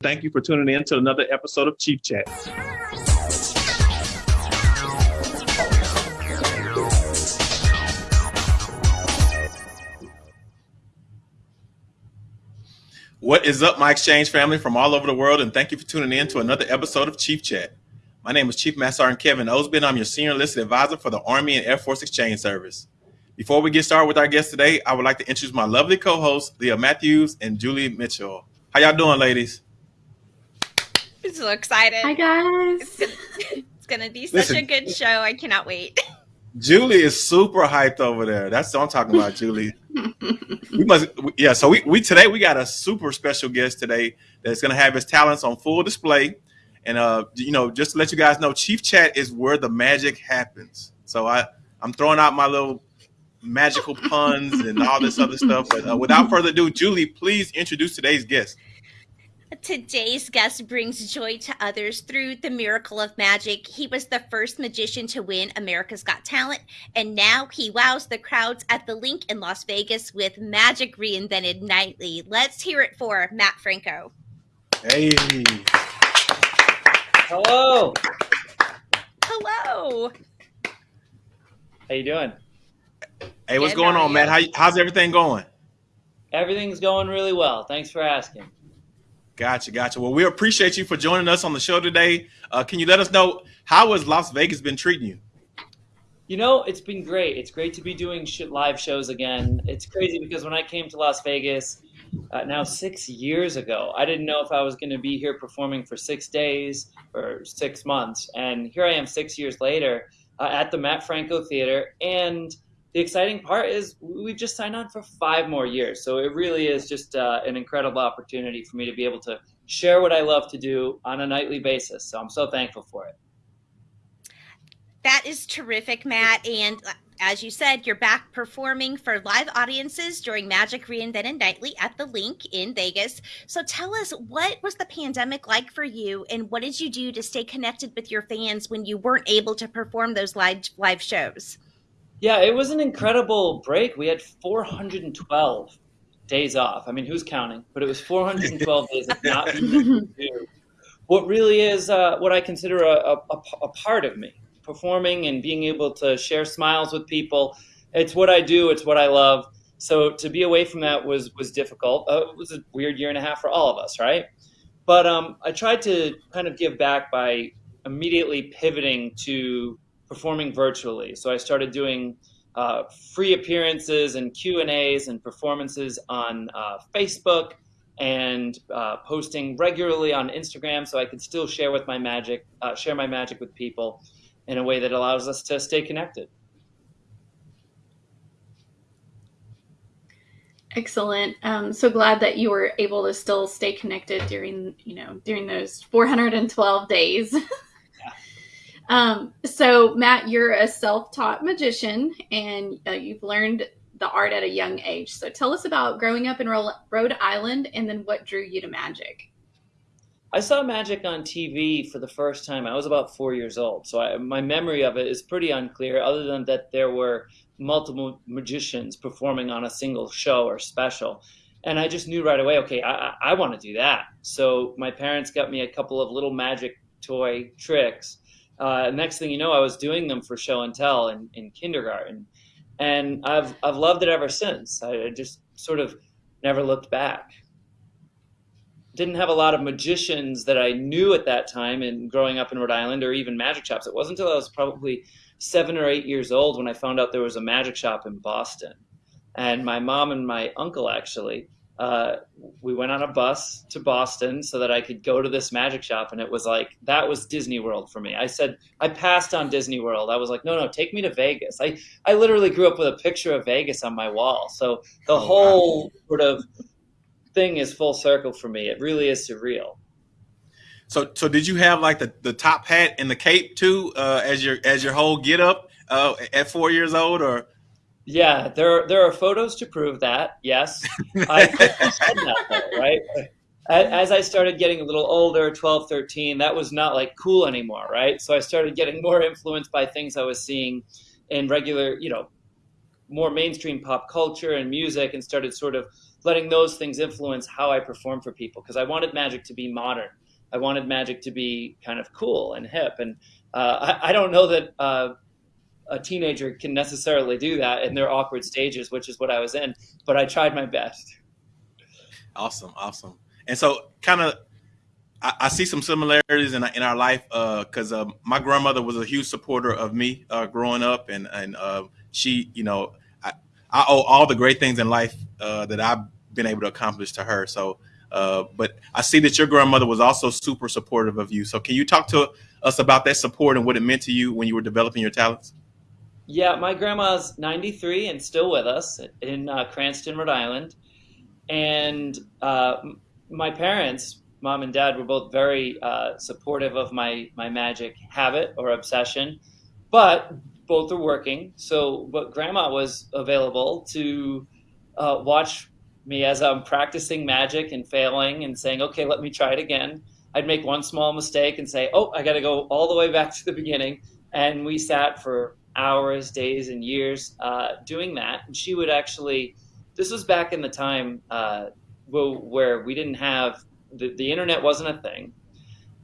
Thank you for tuning in to another episode of Chief Chat. What is up, my exchange family from all over the world, and thank you for tuning in to another episode of Chief Chat. My name is Chief Master Sergeant Kevin Osby. I'm your senior enlisted advisor for the Army and Air Force Exchange Service. Before we get started with our guest today, I would like to introduce my lovely co-hosts, Leah Mathews and Julie Mitchell. How y'all doing, ladies? I'm so excited. Hi guys. It's gonna, it's gonna be such Listen. a good show. I cannot wait. Julie is super hyped over there. That's what I'm talking about, Julie. we must, yeah. So we, we today we got a super special guest today that's going to have his talents on full display, and uh, you know, just to let you guys know, Chief Chat is where the magic happens. So I I'm throwing out my little magical puns and all this other stuff. But uh, without further ado, Julie, please introduce today's guest. Today's guest brings joy to others through the miracle of magic. He was the first magician to win America's Got Talent, and now he wows the crowds at the LINQ in Las Vegas with Magic Reinvented Nightly. Let's hear it for Mat Franco. Hey, Hello. Hello. How you doing? hey, what's Good, going how are on, Mat? How, how's everything going? Everything's going really well. Thanks for asking. Gotcha, gotcha. Well, we appreciate you for joining us on the show today. Uh, can you let us know how has Las Vegas been treating you? You know, it's been great. It's great to be doing sh- live shows again. It's crazy because when I came to Las Vegas uh, now six years ago, I didn't know if I was going to be here performing for six days or six months. And here I am six years later uh, at the Mat Franco Theater. And the exciting part is we've just signed on for five more years. So it really is just uh, an incredible opportunity for me to be able to share what I love to do on a nightly basis. So I'm so thankful for it. That is terrific, Mat. And uh, as you said, you're back performing for live audiences during Magic Reinvented Nightly at the LINQ in Vegas. So tell us, what was the pandemic like for you, and what did you do to stay connected with your fans when you weren't able to perform those live live shows? Yeah, it was an incredible break. We had 412 days off. I mean, who's counting? But it was 412 days of not being able to do what really is uh, what I consider a, a, a- a part of me, performing and being able to share smiles with people. It's what I do. It's what I love. So to be away from that was was difficult. Uh, it was a weird year and a half for all of us, right? But um, I tried to kind of give back by immediately pivoting to performing virtually. So I started doing uh, free appearances and Q and A's and performances on uh, Facebook and uh, posting regularly on Instagram, so I could still share with my magic, uh, share my magic with people in a way that allows us to stay connected. Excellent. Um, so glad that you were able to still stay connected during, you know, during those 412 days. um, so Mat, you're a self-taught magician and uh, you've learned the art at a young age. So tell us about growing up in Rhode Island and then what drew you to magic. I saw magic on TV for the first time. I was about four years old, so I, my memory of it is pretty unclear, other than that there were multiple magicians performing on a single show or special. And I just knew right away, okay, I, I want to do that. So my parents got me a couple of little magic toy tricks. Uh, next thing you know, I was doing them for show and tell in, in kindergarten. And I've, I've loved it ever since. I just sort of never looked back didn't have a lot of magicians that I knew at that time and growing up in Rhode Island or even magic shops. It wasn't until I was probably seven or eight years old when I found out there was a magic shop in Boston. And my mom and my uncle actually, uh, we went on a bus to Boston so that I could go to this magic shop. And it was like, that was Disney World for me. I said, I passed on Disney World. I was like, no, no, take me to Vegas. I, I literally grew up with a picture of Vegas on my wall. So the Oh, wow. whole sort of thing is full circle for me. It really is surreal. So, so did you have like the, the top hat and the cape too, uh, as your as your whole get up uh, at four years old, or Yeah, there there are photos to prove that. Yes, I said that though, right? As I started getting a little older, 12, 13, that was not like cool anymore, right? So I started getting more influenced by things I was seeing in regular, you know, more mainstream pop culture and music, and started sort of letting those things influence how I perform for people because I wanted magic to be modern. I wanted magic to be kind of cool and hip. And uh, I, I, don't know that uh, a teenager can necessarily do that in their awkward stages, which is what I was in, but I tried my best. Awesome, awesome. And so, kind of, I, I, see some similarities in, in our life because uh, uh, my grandmother was a huge supporter of me uh, growing up, and and uh, she, you know, I, I, owe all the great things in life uh, that I've been able to accomplish to her. So, uh, but I see that your grandmother was also super supportive of you. So, can you talk to us about that support and what it meant to you when you were developing your talents? Yeah, my grandma's 93 and still with us in Cranston, Rhode Island and uh, my parents, mom and dad, were both very uh, supportive of my my magic habit or obsession, but both are working. So, but grandma was available to uh, watch me as I'm practicing magic and failing and saying, "Okay, let me try it again." I'd make one small mistake and say, "Oh, I got to go all the way back to the beginning." And we sat for hours, days, and years uh, doing that. And she would actually this was back in the time uh, where we didn't have the, the internet wasn't a thing,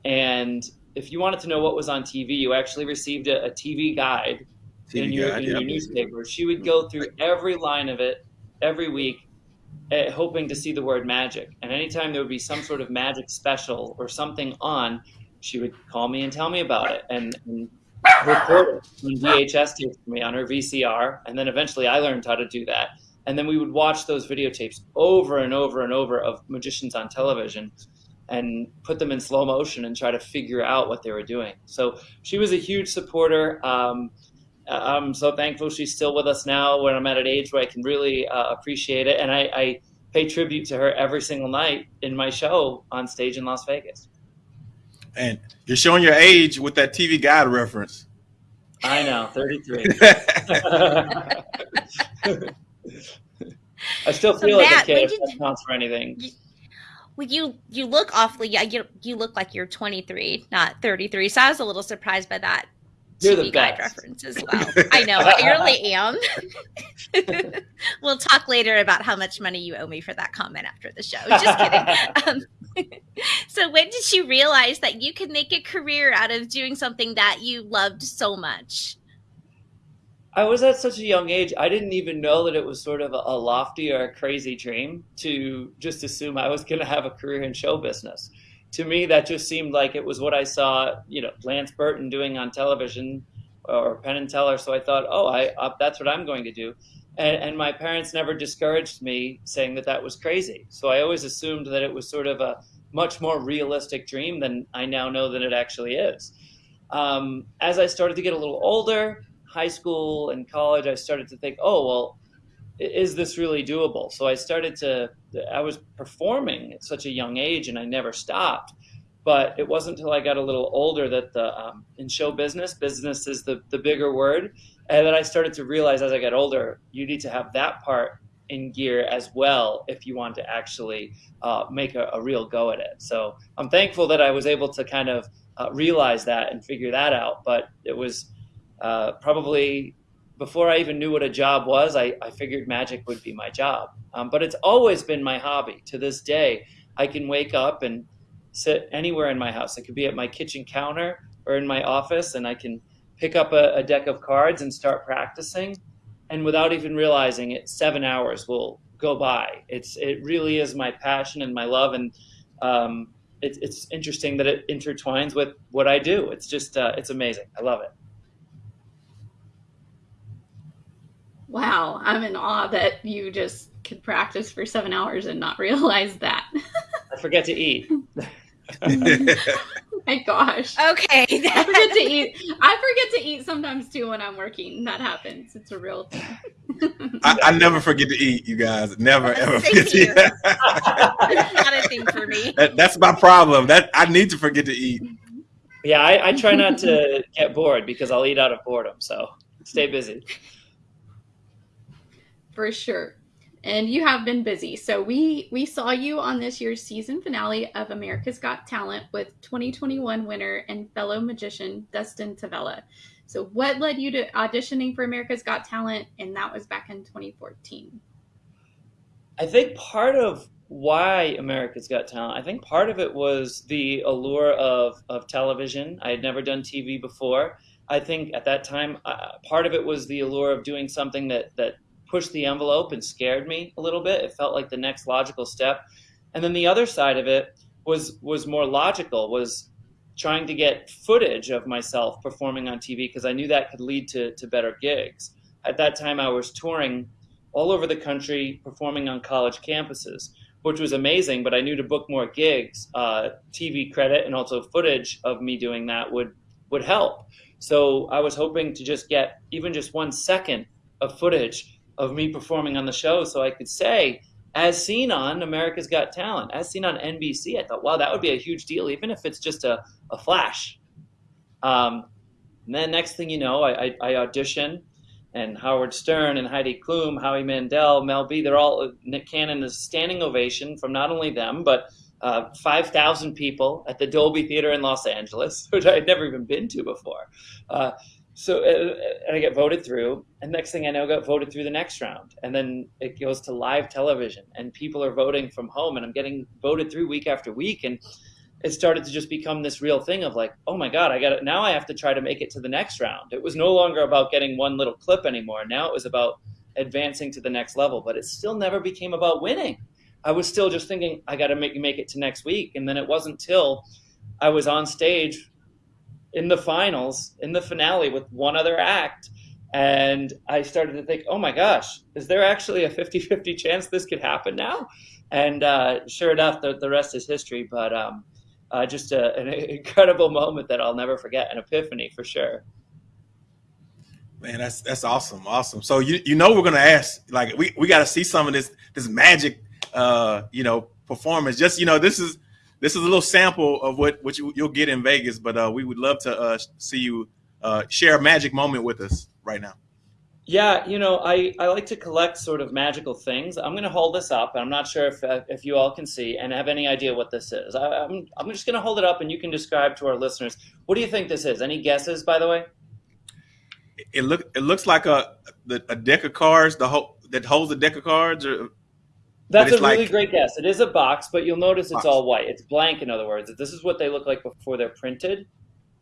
and if you wanted to know what was on TV, you actually received a, a TV guide TV in your, guide, in your newspaper. She would go through every line of it every week, uh, hoping to see the word magic. And anytime there would be some sort of magic special or something on, she would call me and tell me about it and, and record it on VHS tapes for me on her VCR. And then eventually I learned how to do that and then we would watch those videotapes over and over and over of magicians on television and put them in slow motion and try to figure out what they were doing. So she was a huge supporter. Um, I'm so thankful she's still with us now when I'm at an age where I can really uh, appreciate it. And I, I, pay tribute to her every single night in my show on stage in Las Vegas. And you're showing your age with that TV guide reference. I know, 33. I still feel so like Mat, a kid if counts for anything. You, well, you you look awfully yeah you you look like you're 23, not 33. So I was a little surprised by that. You're TV guide reference as well. I know, I really am. we'll talk later about how much money you owe me for that comment after the show. Just kidding. Um, so, when did you realize that you could make a career out of doing something that you loved so much? I was at such a young age, I didn't even know that it was sort of a, a lofty or a crazy dream to just assume I was going to have a career in show business. To me, that just seemed like it was what I saw, you know, Lance Burton doing on television or Penn and Teller. So I thought, oh, I uh, that's what I'm going to do. And, and my parents never discouraged me saying that that was crazy. So I always assumed that it was sort of a much more realistic dream than I now know that it actually is. Um, as I started to get a little older, high school and college, I started to think, oh, well, is this really doable? So I started to, I was performing at such a young age and I never stopped. But it wasn't until I got a little older that the, um, in show business, business is the, the bigger word. And then I started to realize as I got older, you need to have that part in gear as well if you want to actually uh, make a, a, real go at it. So I'm thankful that I was able to kind of uh, realize that and figure that out. But it was uh, probably before I even knew what a job was, I, I figured magic would be my job. Um, but it's always been my hobby. To this day, I can wake up and sit anywhere in my house. It could be at my kitchen counter or in my office, and I can pick up a, a deck of cards and start practicing. And without even realizing it, seven hours will go by. It's it really is my passion and my love, and um, it, it's interesting that it intertwines with what I do. It's just uh, it's amazing. I love it. Wow, I'm in awe that you just could practice for seven hours and not realize that. I forget to eat. my gosh. Okay. I forget to eat. I forget to eat sometimes too when I'm working. That happens. It's a real thing. I, I, never forget to eat, you guys. Never ever forget to eat. not a thing for me. That, that's my problem. That I need to forget to eat. Yeah, I, I try not to get bored because I'll eat out of boredom. So stay busy for sure. And you have been busy. So we we saw you on this year's season finale of America's Got Talent with 2021 winner and fellow magician Dustin Tavella. So what led you to auditioning for America's Got Talent and that was back in 2014? I think part of why America's Got Talent, I think part of it was the allure of, of television. I had never done TV before. I think at that time, uh, part of it was the allure of doing something that, that pushed the envelope and scared me a little bit. It felt like the next logical step. And then the other side of it was was more logical, was trying to get footage of myself performing on TV because I knew that could lead to, to better gigs. At that time, I was touring all over the country performing on college campuses, which was amazing. But I knew to book more gigs, uh, TV credit and also footage of me doing that would would help. So I was hoping to just get even just one second of footage of me performing on the show, so I could say, as seen on America's Got Talent, as seen on NBC. I thought, wow, that would be a huge deal, even if it's just a, a flash. Um, and then next thing you know, I, I, I audition and Howard Stern and Heidi Klum, Howie Mandel, Mel B, they're all, Nick Cannon is standing ovation from not only them, but uh, 5,000 people at the Dolby Theater in Los Angeles, which I had never even been to before. Uh, so uh, and I get voted through, and next thing I know, I got voted through the next round, and then it goes to live television, and people are voting from home, and I'm getting voted through week after week, and it started to just become this real thing of like, oh my god, I got it. Now I have to try to make it to the next round. It was no longer about getting one little clip anymore. Now it was about advancing to the next level, but it still never became about winning. I was still just thinking I got to make make it to next week, and then it wasn't till I was on stage in the finals, in the finale with one other act, and I started to think, oh my gosh, is there actually a 50-50 chance this could happen now? And uh, sure enough, the, the rest is history. But um, uh, just a, an incredible moment that I'll never forget, an epiphany for sure. Man, that's that's awesome, awesome. So you you know we're gonna ask like we, we got to see some of this this magic, uh, you know, performance. Just you know, this is this is a little sample of what what you, will get in Vegas. But uh, we would love to uh, see you uh, share a magic moment with us right now. Yeah, you know, I, I like to collect sort of magical things. I'm going to hold this up, and I'm not sure if, uh, if you all can see and have any idea what this is. I, I'm, I'm just going to hold it up, and you can describe to our listeners. What do you think this is? Any guesses, by the way? It look it looks like a a deck of cards. The whole that holds a deck of cards, or that's a really like, great guess. It is a box, but you'll notice it's box. all white. It's blank, in other words. This is what they look like before they're printed.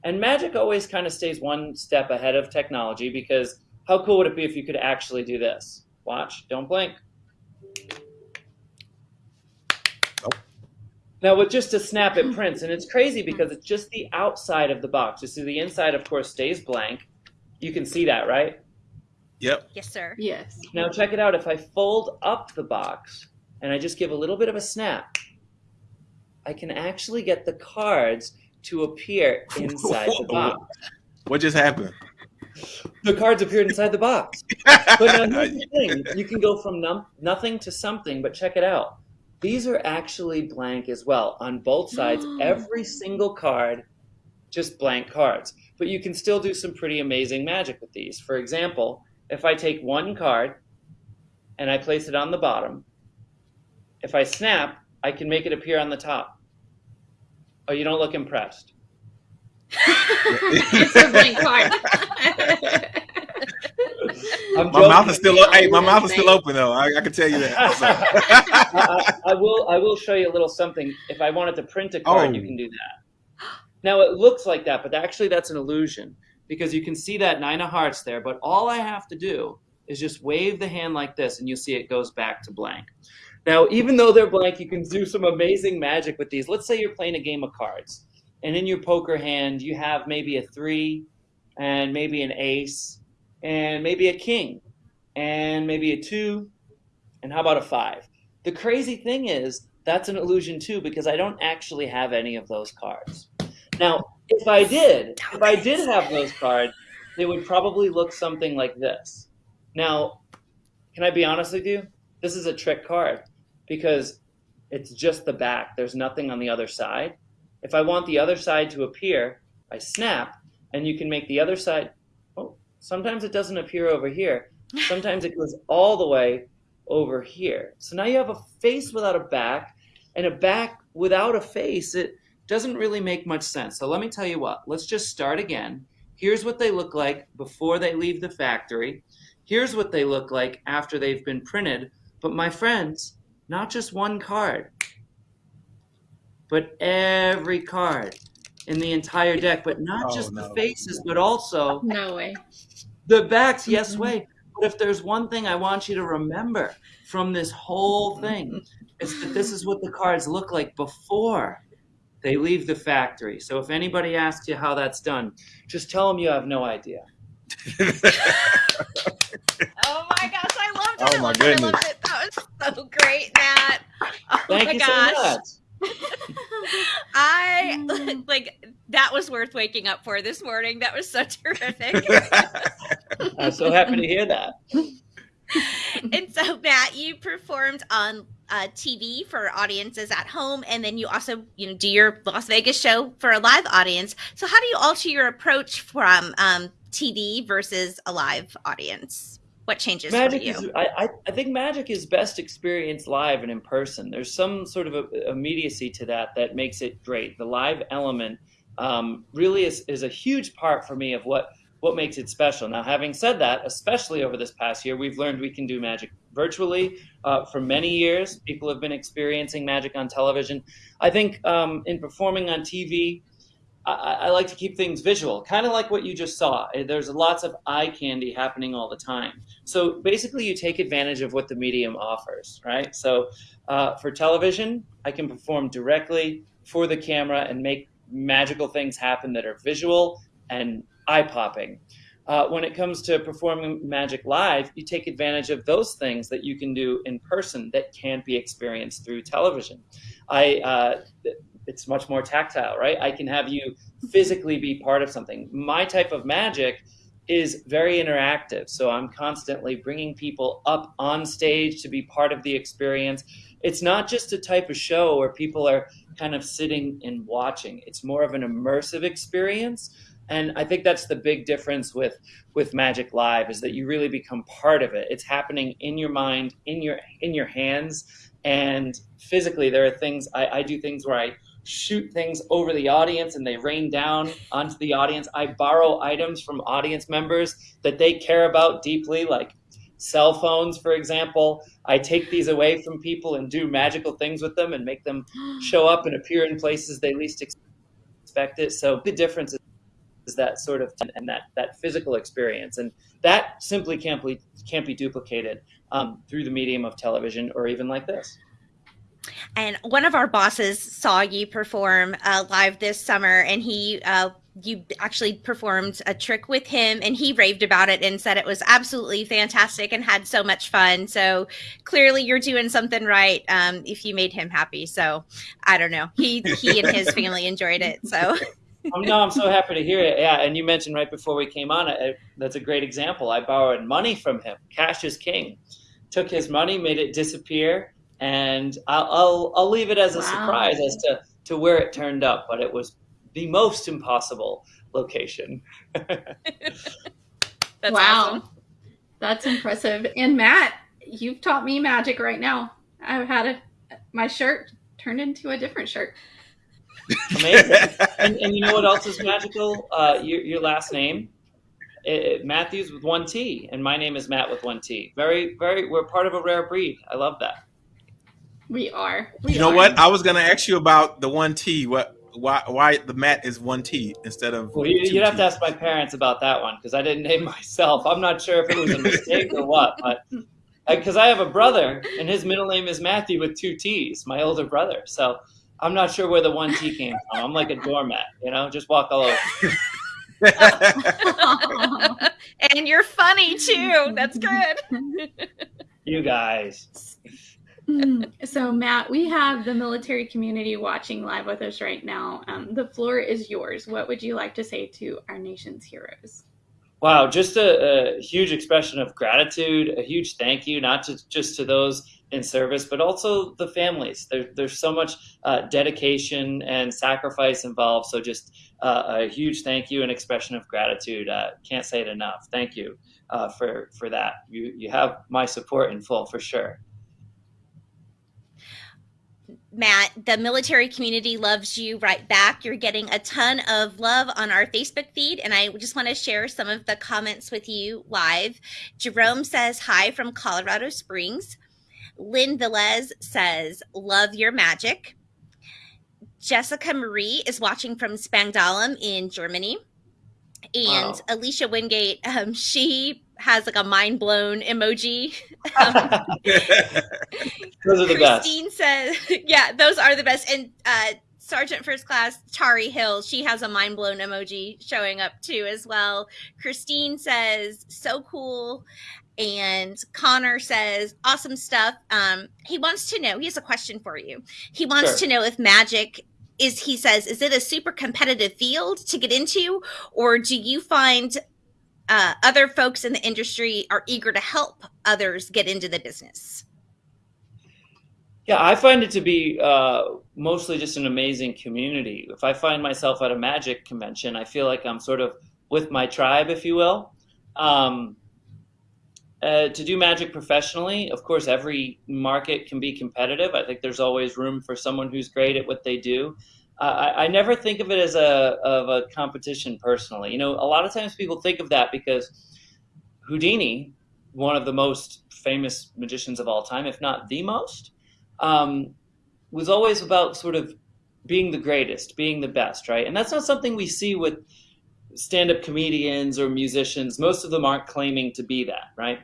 And Magic always kind of stays one step ahead of technology because how cool would it be if you could actually do this? Watch, don't blink. Nope. Now with just a snap it prints, and it's crazy because it's just the outside of the box. You see the inside, of course, stays blank. You can see that, right? Yep. Yes, sir. Yes. Now check it out. If I fold up the box and I just give a little bit of a snap, I can actually get the cards to appear inside the box. What just happened? the cards appeared inside the box. But now here's the thing: you can go from num- nothing to something. But check it out; these are actually blank as well on both sides. Every single card, just blank cards. But you can still do some pretty amazing magic with these. For example, if I take one card and I place it on the bottom, if I snap, I can make it appear on the top. Oh, you don't look impressed it's a blank card. my mouth is still hey, my mouth is still open though. I, I can tell you that. I, I, will I will show you a little something. If I wanted to print a card, oh. you can do that. Now it looks like that, but actually that's an illusion because you can see that nine of hearts there. But all I have to do is just wave the hand like this, and you'll see it goes back to blank. Now, even though they're blank, you can do some amazing magic with these. Let's say you're playing a game of cards and in your poker hand you have maybe a three and maybe an ace and maybe a king and maybe a two and how about a five? The crazy thing is that's an illusion too because i don't actually have any of those cards. Now if i did if i did have those cards they would probably look something like this. Now can i be honest with you? This is a trick card because it's just the back there's nothing on the other side if I want the other side to appear, I snap, and you can make the other side, oh, sometimes it doesn't appear over here. Sometimes it goes all the way over here. So now you have a face without a back, and a back without a face. It doesn't really make much sense. So let me tell you what, let's just start again. Here's what they look like before they leave the factory. Here's what they look like after they've been printed. But my friends, not just one card, but every card in the entire deck, but not Oh, just no. the faces, but also No way. the backs. Yes, Mhm. way. But if there's one thing I want you to remember from this whole thing, it's that this is what the cards look like before they leave the factory. So if anybody asks you how that's done, just tell them you have no idea. Oh my gosh, I loved it. Oh I my loved it. I goodness. it. That was so great, Mat. Oh Thank my you gosh. so much. I like that was worth waking up for this morning. That was so terrific. I'm so happy to hear that. and so, Mat, you performed on uh, TV for audiences at home, and then you also, you know, do your Las Vegas show for a live audience. So, how do you alter your approach from um, TV versus a live audience? What changes Magic for you? is, I, I, I think magic is best experienced live and in person. There's some sort of a, immediacy to that that makes it great. The live element um, really is, is a huge part for me of what, what makes it special. Now, having said that, especially over this past year, we've learned we can do magic virtually. Uh, for many years, people have been experiencing magic on television. I think um, in performing on TV, I, I like to keep things visual, kind of like what you just saw. There's lots of eye candy happening all the time. So basically, you take advantage of what the medium offers, right? So uh, for television, I can perform directly for the camera and make magical things happen that are visual and eye popping. Uh, when it comes to performing magic live, you take advantage of those things that you can do in person that can't be experienced through television. I uh, it's much more tactile, right? I can have you physically be part of something. My type of magic is very interactive. So I'm constantly bringing people up on stage to be part of the experience. It's not just a type of show where people are kind of sitting and watching. It's more of an immersive experience. And I think that's the big difference with with Magic Live is that you really become part of it. It's happening in your mind, in your in your hands, and physically there are things I, I do things where I shoot things over the audience and they rain down onto the audience. I borrow items from audience members that they care about deeply, like cell phones, for example. I take these away from people and do magical things with them and make them show up and appear in places they least expect it. So the difference is that sort of and that that physical experience, and that simply can't be can't be duplicated um, through the medium of television or even like this. And one of our bosses saw you perform uh, live this summer, and he, uh, you actually performed a trick with him, and he raved about it and said it was absolutely fantastic and had so much fun. So clearly, you're doing something right um, if you made him happy. So I don't know. He he and his family enjoyed it. So um, no, I'm so happy to hear it. Yeah, and you mentioned right before we came on, uh, that's a great example. I borrowed money from him. Cash is king. Took his money, made it disappear, and I'll I'll, I'll leave it as a Wow. surprise as to to where it turned up. But it was the most impossible location. that's wow. awesome. That's impressive. And Mat, you've taught me magic right now. I've had a, my shirt turned into a different shirt. Amazing. and, and you know what else is magical? Uh, your, your last name, it, Mathews with one T, and my name is Mat with one T. Very, very. We're part of a rare breed. I love that. We are. We You know are. what? I was gonna ask you about the one T. What? Why? Why the mat is one T instead of? Well, you, two you'd have to ask my parents about that one because I didn't name myself. I'm not sure if it was a mistake or what, but because I have a brother and his middle name is Matthew with two T's, my older brother. So I'm not sure where the one T came from. I'm like a doormat, you know, just walk all over. and you're funny too. That's good. You guys. So, Mat, we have the military community watching live with us right now. Um, the floor is yours. What would you like to say to our nation's heroes? Wow, just a, a huge expression of gratitude, a huge thank you, not just, just to those in service, but also the families. There, there's so much uh, dedication and sacrifice involved. So, just uh, a huge thank you and expression of gratitude. Uh, can't say it enough. Thank you uh, for for that. You you have my support in full for sure. Mat, the military community loves you right back. You're getting a ton of love on our Facebook feed, and I just want to share some of the comments with you live. Jerome says, Hi from Colorado Springs. Lynn Velez says, Love your magic. Jessica Marie is watching from Spangdahlem in Germany. And wow. Alicia Wingate, um, she has like a mind blown emoji. Um, those are the Christine best. says, yeah, those are the best. And uh, Sergeant First Class Tari Hill, she has a mind blown emoji showing up too as well. Christine says, so cool. And Connor says, awesome stuff. Um, he wants to know, he has a question for you. He wants sure. to know if magic is he says is it a super competitive field to get into or do you find uh, other folks in the industry are eager to help others get into the business yeah i find it to be uh, mostly just an amazing community if i find myself at a magic convention i feel like i'm sort of with my tribe if you will um, uh, to do magic professionally, of course, every market can be competitive. I think there's always room for someone who's great at what they do. I, I, never think of it as a of a competition personally. You know, a lot of times people think of that because Houdini, one of the most famous magicians of all time, if not the most, um, was always about sort of being the greatest, being the best, right? And that's not something we see with stand-up comedians or musicians. Most of them aren't claiming to be that, right?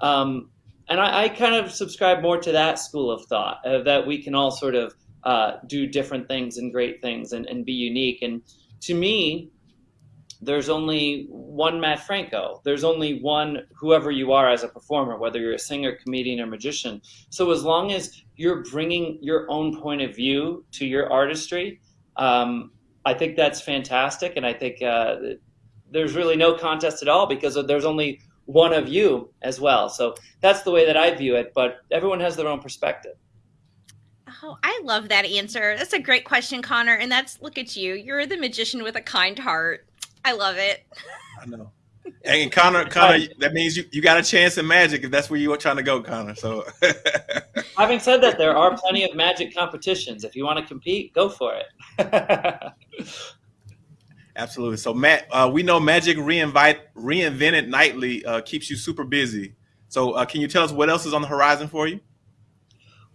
Um, and I, I, kind of subscribe more to that school of thought uh, that we can all sort of uh, do different things and great things and, and be unique. And to me, there's only one Mat Franco. There's only one whoever you are as a performer, whether you're a singer, comedian, or magician. So as long as you're bringing your own point of view to your artistry, um, I think that's fantastic, and I think uh, there's really no contest at all because there's only one of you as well. So that's the way that I view it. But everyone has their own perspective. Oh, I love that answer. That's a great question, Connor. And that's look at you. You're the magician with a kind heart. I love it. I know. And Connor, Connor, that means you, you got a chance in magic if that's where you were trying to go, Connor. So, having said that, there are plenty of magic competitions. If you want to compete, go for it. Absolutely. So, Mat, uh, we know Magic Reinvite Reinvented Nightly uh, keeps you super busy. So, uh, can you tell us what else is on the horizon for you?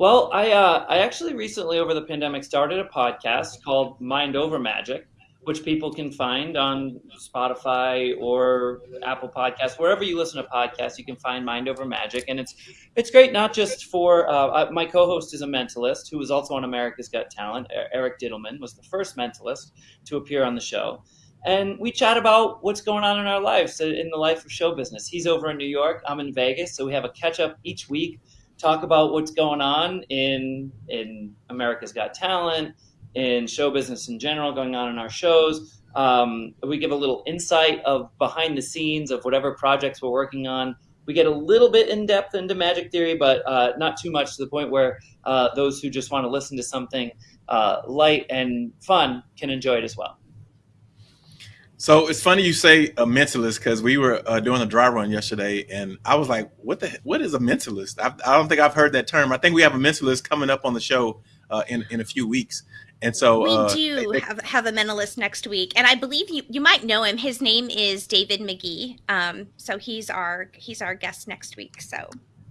Well, I uh, I actually recently over the pandemic started a podcast called Mind Over Magic which people can find on Spotify or Apple Podcasts, wherever you listen to podcasts. You can find Mind Over Magic, and it's it's great not just for uh, my co-host is a mentalist who was also on America's Got Talent. Eric Dittelman was the first mentalist to appear on the show. And we chat about what's going on in our lives, uh, in the life of show business. He's over in New York, I'm in Vegas, so we have a catch up each week, talk about what's going on in in America's Got Talent, in show business in general going on in our shows. Um, we give a little insight of behind the scenes of whatever projects we're working on. We get a little bit in depth into magic theory, but uh, not too much to the point where uh, those who just want to listen to something uh, light and fun can enjoy it as well. So it's funny you say a mentalist because we were uh, doing a dry run yesterday, and I was like, "What the? What is a mentalist?" I, I, don't think I've heard that term. I think we have a mentalist coming up on the show uh, in in a few weeks, and so we uh, do have, have a mentalist next week, and I believe you you might know him. His name is David McGee. Um, so he's our he's our guest next week. So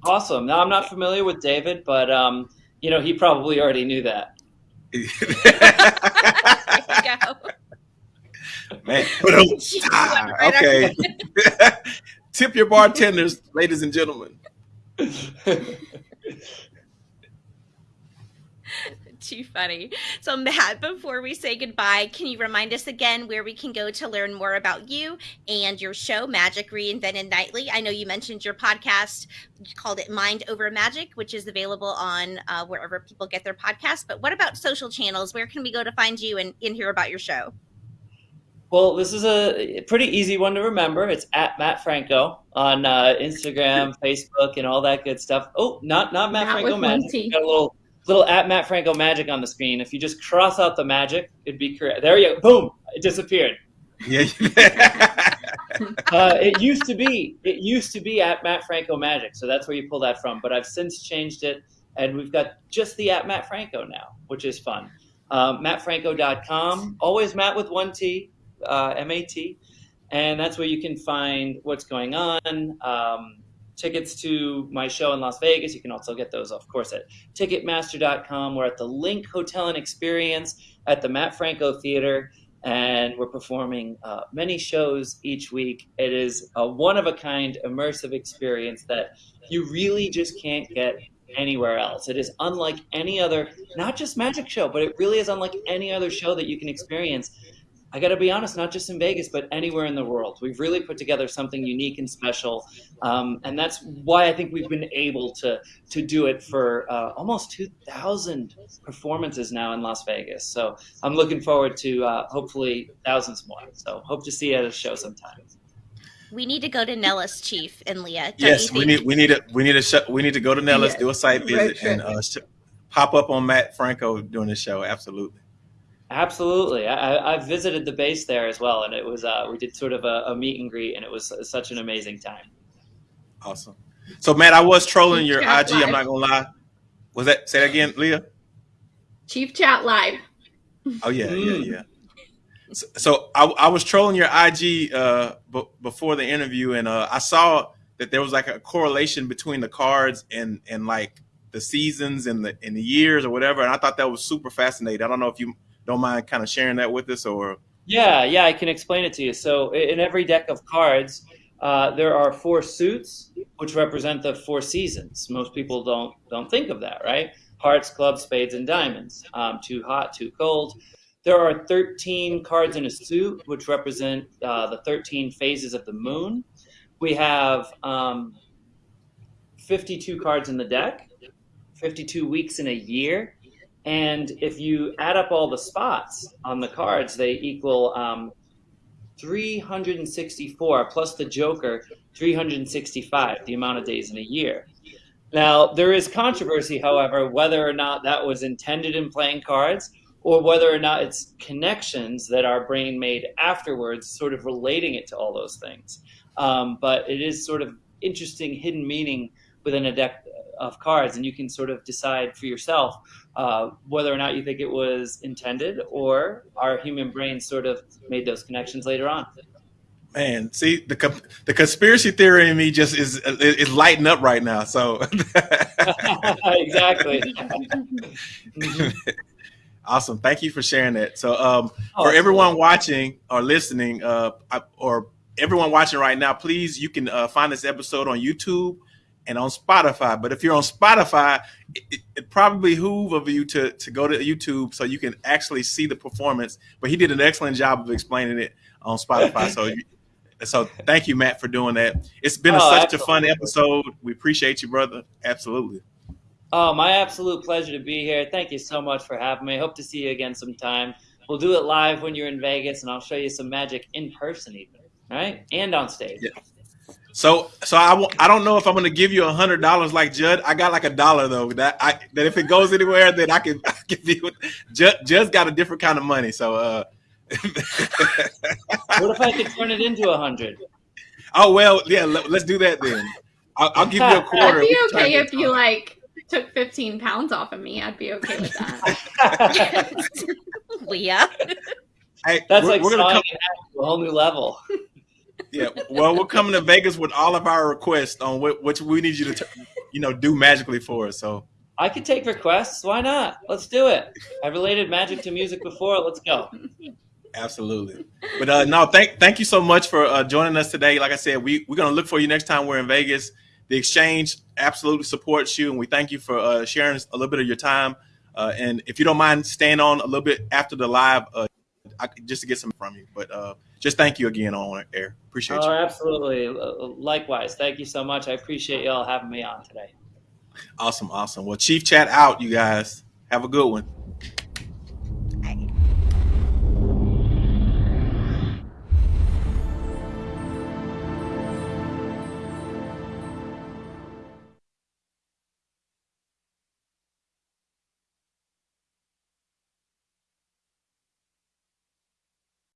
awesome. Now I'm not familiar with David, but um, you know he probably already knew that. Man, okay. Tip your bartenders, ladies and gentlemen. too funny. So, Mat, before we say goodbye, can you remind us again where we can go to learn more about you and your show, Magic Reinvented Nightly? I know you mentioned your podcast, you called it Mind Over Magic, which is available on uh, wherever people get their podcasts. But what about social channels? Where can we go to find you and, and hear about your show? Well, this is a pretty easy one to remember. It's at Mat Franco on uh, Instagram, Facebook, and all that good stuff. Oh, not not Mat, Mat Franco Magic. Got a little little at Mat Franco magic on the screen. If you just cross out the magic, it'd be correct. There you go. Boom. It disappeared. Yeah. uh, it used to be. It used to be at Mat Franco Magic, so that's where you pull that from. But I've since changed it, and we've got just the at Mat Franco now, which is fun. Um, MatFranco.com. Always Mat with one T, uh, M A T, and that's where you can find what's going on. Um, tickets to my show in Las Vegas, you can also get those, of course, at Ticketmaster.com. We're at the LINQ Hotel and Experience at the Mat Franco Theater, and we're performing uh, many shows each week. It is a one of a kind immersive experience that you really just can't get anywhere else. It is unlike any other, not just magic show, but it really is unlike any other show that you can experience. I got to be honest, not just in Vegas, but anywhere in the world. We've really put together something unique and special, um, and that's why I think we've been able to to do it for uh, almost 2,000 performances now in Las Vegas. So I'm looking forward to uh, hopefully thousands more. So hope to see you at a show sometime. We need to go to Nellis, Chief and Leah. yes, we need we need a we need a sh- we need to go to Nellis, do a site visit, and uh, sh- pop up on Mat Franco during the show. Absolutely. Absolutely, I, I visited the base there as well, and it was uh, we did sort of a, a, meet and greet, and it was such an amazing time. Awesome. So, Mat, I was trolling your Chat IG. Live. I'm not gonna lie. Was that say that again, Leah? Chief Chat Live. Oh yeah, mm. yeah, yeah. So, so I, I, was trolling your IG uh, b- before the interview, and uh, I saw that there was like a correlation between the cards and and like the seasons and the and the years or whatever, and I thought that was super fascinating. I don't know if you don't mind kind of sharing that with us or? Yeah yeah i can explain it to you. So in every deck of cards uh, there are four suits which represent the four seasons. Most people don't don't think of that right? Hearts clubs spades and diamonds. Um, too hot too cold. There are 13 cards in a suit which represent uh, the 13 phases of the moon. We have um, 52 cards in the deck 52 weeks in a year and if you add up all the spots on the cards, they equal um, 364 plus the Joker, 365, the amount of days in a year. Now, there is controversy, however, whether or not that was intended in playing cards or whether or not it's connections that our brain made afterwards, sort of relating it to all those things. Um, but it is sort of interesting hidden meaning within a deck of cards, and you can sort of decide for yourself uh, whether or not you think it was intended or our human brain sort of made those connections later on. Man, see the the conspiracy theory in me just is is lighting up right now. So exactly. awesome. Thank you for sharing that. So um, oh, for everyone watching or listening, uh, or everyone watching right now, please you can uh, find this episode on YouTube and on Spotify. But if you're on Spotify, it, it probably behoove of you to to go to YouTube so you can actually see the performance. But he did an excellent job of explaining it on Spotify. so. So thank you, Mat, for doing that. It's been a, oh, such absolutely. a fun episode. We appreciate you, brother. Absolutely. Oh, my absolute pleasure to be here. Thank you so much for having me. Hope to see you again sometime. We'll do it live when you're in Vegas, and I'll show you some magic in person, even. All right, and on stage. Yeah. So, so I w- I don't know if I'm going to give you a hundred dollars like Judd. I got like a dollar though. That I that if it goes anywhere, then I can, I can give you. Judd, Judd's got a different kind of money. So, uh, what if I could turn it into a hundred? Oh well, yeah. Let, us do that then. I'll, I'll, give you a quarter. I'd be okay if you like took 15 pounds off of me. I'd be okay with that. Leah. Hey, That's we're, like we're gonna come to a whole new level yeah. Well, we're coming to Vegas with all of our requests on what which we need you to, you know, do magically for us. So I can take requests. Why not? Let's do it. I related magic to music before. Let's go. Absolutely. But uh, no, thank thank you so much for uh, joining us today. Like I said, we we're gonna look for you next time we're in Vegas. The exchange absolutely supports you, and we thank you for uh, sharing a little bit of your time. Uh, and if you don't mind staying on a little bit after the live, uh, I, just to get some from you. But uh, just thank you again on air. Appreciate oh, you. Absolutely. Likewise. Thank you so much. I appreciate y'all having me on today. Awesome. Awesome. Well, Chief Chat out, you guys. Have a good one.